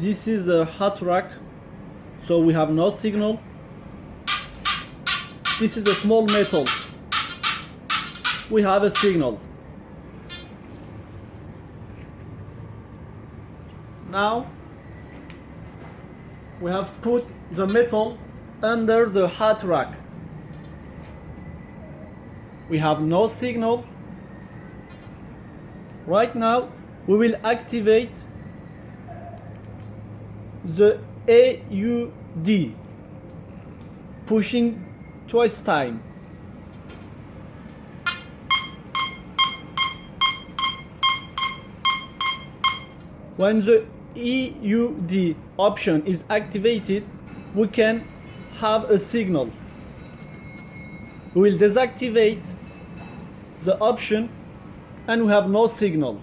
this is a hot rock so we have no signal. This is a small metal. We have a signal. Now we have put the metal under the hot rock. We have no signal. Right now we will activate the AUD pushing twice time. When the EUD option is activated we can have a signal. We will deactivate the option and we have no signal